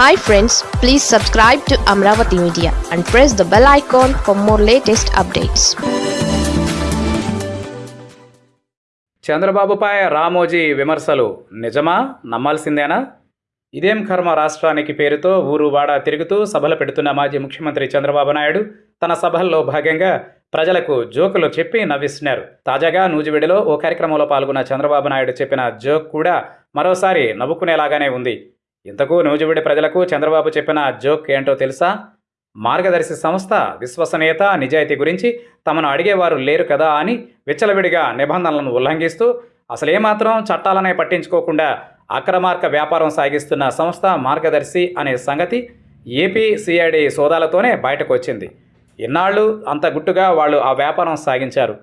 Hi friends please subscribe to Amaravati media and press the bell icon for more latest updates చంద్రబాబుపై రామోజీ విమర్శలు నిజమా? నమ్మాల్సిందేనా? ఇదేం కర్మ రాష్ట్రానికి పేరుతో ఊరు వాడ తిరుగుతూ సభలు పెడుతున్న మాజీ ముఖ్యమంత్రి చంద్రబాబు నాయుడు? తన సభల్లో భాగంగా ప్రజలకు జోకులు చెప్పి నవ్విస్తున్నారు. తాజాగా నూజివీడిలో ఓ కార్యక్రమంలో పాల్గొన్న చంద్రబాబు నాయుడు చెప్పిన జోక్ కూడా మరోసారి నవ్వుకునేలాగానే ఉంది. ఇంతకు నూజివీడు ప్రజలకు చంద్రబాబు చెప్పిన జోక్ ఏంటో తెలుసా? మార్గదర్శి సంస్థ విశ్వసనీయత నిజాయితీ గురించి తమను అడిగేవారు లేరు కదా అని విచ్చలవిడిగా నిబంధనలను ఉల్లంఘిస్తూ అసలేమాత్రం చట్టాలనే పట్టించుకోకుండా అక్రమార్క వ్యాపారం సాగిస్తున్న సంస్థ మార్గదర్శి అనే సంగతి ఏపీ సిఐడి సోదాలతోనే బయటకు వచ్చింది ఇన్నాళ్ళు అంత గుట్టుగా వాళ్ళు ఆ వ్యాపారం సాగించారు.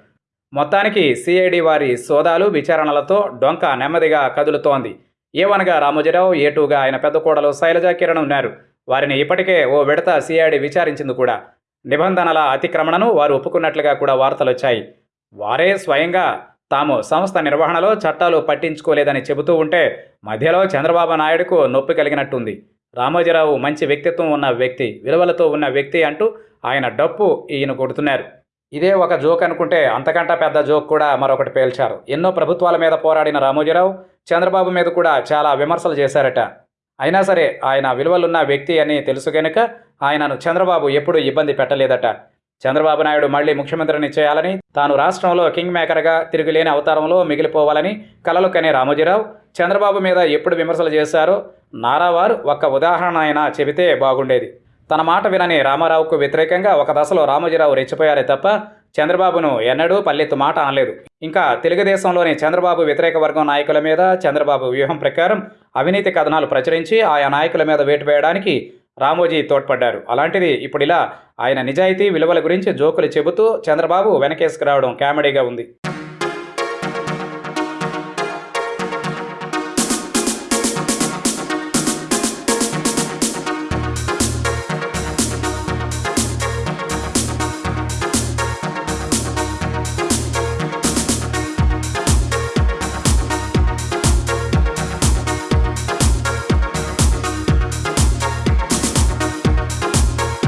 మొత్తానికి సిఐడి వారి సోదాలు విచారణలతో డొంక నెమ్మదిగా కదులుతోంది. ఏవనగా రామోజీరావు ఏ టూగా ఆయన పెద్ద కోడలు శైలజా కిరణ్ ఉన్నారు. వారిని ఇప్పటికే ఓ విడత సిఐడి విచారించింది కూడా. నిబంధనల అతిక్రమణను వారు ఒప్పుకున్నట్లుగా కూడా వార్తలు వచ్చాయి వారే స్వయంగా తాము సంస్థ నిర్వహణలో చట్టాలు పట్టించుకోలేదని చెబుతూ ఉంటే మధ్యలో చంద్రబాబు నాయుడుకు నొప్పి కలిగినట్టుంది. రామోజీరావు మంచి వ్యక్తిత్వం ఉన్న వ్యక్తి విలువలతో ఉన్న వ్యక్తి అంటూ ఆయన డప్పు ఈయన కొడుతున్నారు. ఇదే ఒక జోక్ అనుకుంటే అంతకంటే పెద్ద జోక్ కూడా మరొకటి పేల్చారు. ఎన్నో ప్రభుత్వాల మీద పోరాడిన రామోజీరావు చంద్రబాబు మీద కూడా చాలా విమర్శలు చేశారట. అయినా సరే ఆయన విలువలున్న వ్యక్తి అని తెలుసు గనుక ఆయనను చంద్రబాబు ఎప్పుడూ ఇబ్బంది పెట్టలేదట. చంద్రబాబు నాయుడు మళ్ళీ ముఖ్యమంత్రిని చేయాలని తాను రాష్ట్రంలో కింగ్ మేకర్గా తిరుగులేని అవతారంలో మిగిలిపోవాలని కలలు కనే రామోజీరావు చంద్రబాబు మీద ఎప్పుడు విమర్శలు చేశారో నారావారు ఒక్క ఉదాహరణ అయినా చెబితే బాగుండేది. తన మాట వినని రామారావుకు వ్యతిరేకంగా ఒక దశలో రామోజీరావు రెచ్చిపోయారే తప్ప చంద్రబాబును ఎన్నడూ పల్లెత్తు మాట అనలేదు. ఇంకా తెలుగుదేశంలోని చంద్రబాబు వ్యతిరేక వర్గం నాయకుల మీద చంద్రబాబు వ్యూహం ప్రకారం అవినీతి కథనాలు ప్రచురించి ఆయా నాయకుల మీద వేటు వేయడానికి రామోజీ తోడ్పడ్డారు. అలాంటిది ఇప్పుడు ఇలా ఆయన నిజాయితీ విలువల గురించి జోకులు చెబుతూ చంద్రబాబు వెనకేసుకురావడం కామెడీగా ఉంది.